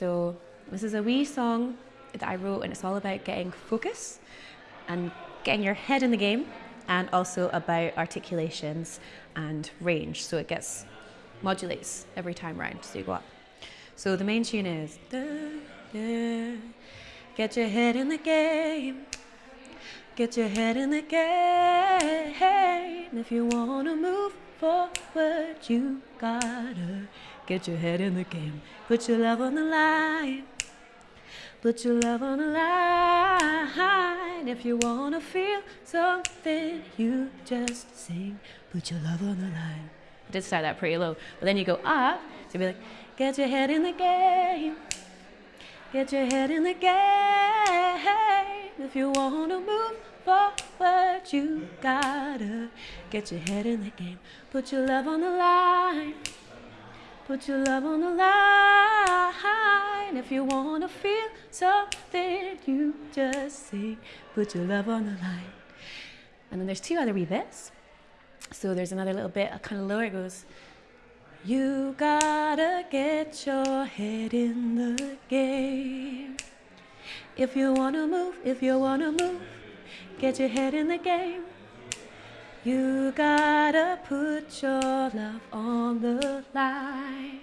So this is a wee song that I wrote, and it's all about getting focus and getting your head in the game, and also about articulations and range. So it gets modulates every time round, so you go up. So the main tune is da, da, get your head in the game. Get your head in the game. If you wanna move forward, you gotta get your head in the game. Put your love on the line. Put your love on the line. If you wanna feel something, you just sing. Put your love on the line. I did start that pretty low, but then you go up to be like, get your head in the game. Get your head in the game. If you wanna move forward, you gotta get your head in the game. Put your love on the line. Put your love on the line. If you wanna feel something, you just say, put your love on the line. And then there's two other wee bits. So there's another little bit, kind of lower. It goes, you gotta get your head in the game. If you wanna move, if you wanna move, get your head in the game. You gotta put your love on the line.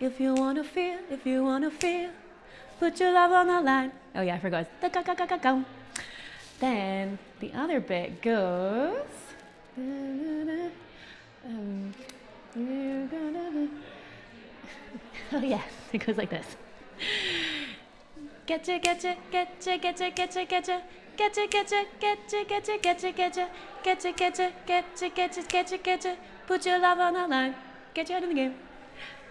If you wanna feel, if you wanna feel, put your love on the line. Oh yeah, I forgot. Then the other bit goes. Um, oh yeah, it goes like this getcha, getcha, getcha, getcha, getcha, getcha. Getcha, getcha, getcha, getcha, getcha, getcha. Getcha, getcha, getcha, getcha, getcha, getcha. Put your love on the line. Get you out of the game.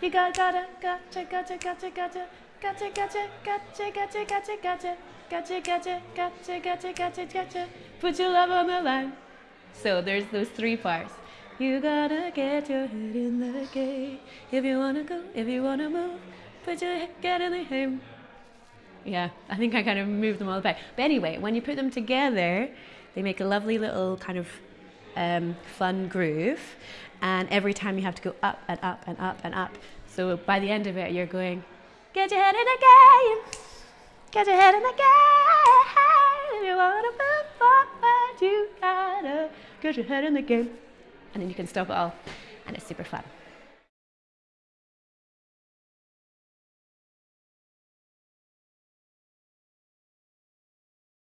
You got, gotta, gotcha, gotcha, gotcha, gotcha. Gotcha, gotcha, gotcha, gotcha, gotcha, gotcha. Gotcha, gotcha, gotcha, gotcha, gotcha, gotcha. Put your love on the line. So there's those three parts. You gotta get your head in the game. If you wanna go, if you wanna move, put your head in the game. Yeah, I think I kind of moved them all back. But anyway, when you put them together, they make a lovely little kind of um, fun groove. And every time you have to go up and up and up and up. So by the end of it, you're going, get your head in the game. Get your head in the game. You wanna move forward, you gotta get your head in the game and then you can stop it all and it's super fun.